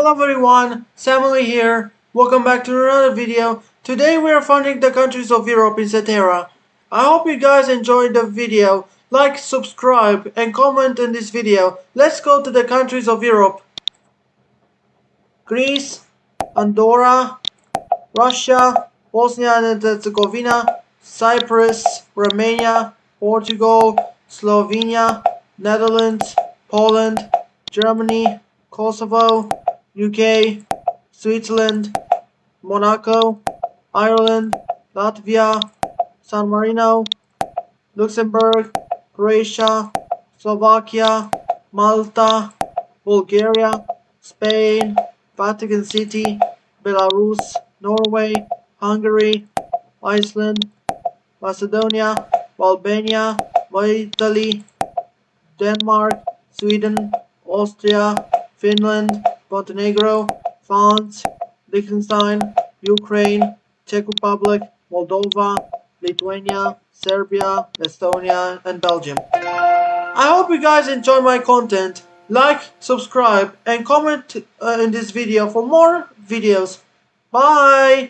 Hello everyone, Samuel here. Welcome back to another video. Today we are funding the countries of Europe in Seterra. I hope you guys enjoyed the video. Like, subscribe, and comment in this video. Let's go to the countries of Europe. Greece, Andorra, Russia, Bosnia and Herzegovina, Cyprus, Romania, Portugal, Slovenia, Netherlands, Poland, Germany, Kosovo, UK, Switzerland, Monaco, Ireland, Latvia, San Marino, Luxembourg, Croatia, Slovakia, Malta, Bulgaria, Spain, Vatican City, Belarus, Norway, Hungary, Iceland, Macedonia, Albania, Italy, Denmark, Sweden, Austria, Finland, Montenegro, France, Liechtenstein, Ukraine, Czech Republic, Moldova, Lithuania, Serbia, Estonia, and Belgium. I hope you guys enjoy my content. Like, subscribe, and comment uh, in this video for more videos. Bye!